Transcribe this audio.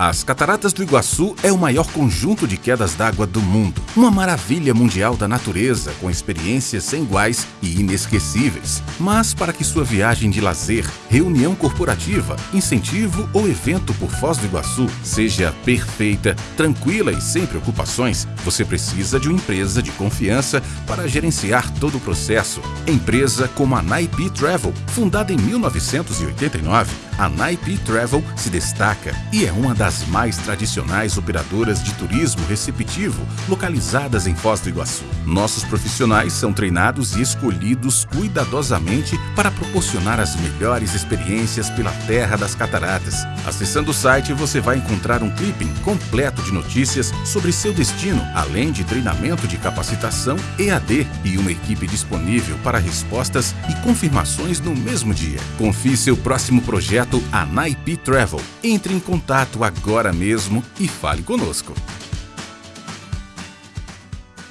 As Cataratas do Iguaçu é o maior conjunto de quedas d'água do mundo. Uma maravilha mundial da natureza, com experiências sem iguais e inesquecíveis. Mas para que sua viagem de lazer, reunião corporativa, incentivo ou evento por Foz do Iguaçu seja perfeita, tranquila e sem preocupações, você precisa de uma empresa de confiança para gerenciar todo o processo. Empresa como a Naipi Travel, fundada em 1989, a Naipi Travel se destaca e é uma das das mais tradicionais operadoras de turismo receptivo localizadas em Foz do Iguaçu. Nossos profissionais são treinados e escolhidos cuidadosamente para proporcionar as melhores experiências pela Terra das Cataratas. Acessando o site, você vai encontrar um clipping completo de notícias sobre seu destino, além de treinamento de capacitação EAD e uma equipe disponível para respostas e confirmações no mesmo dia. Confie seu próximo projeto a Naipi Travel. Entre em contato agora agora mesmo e fale conosco.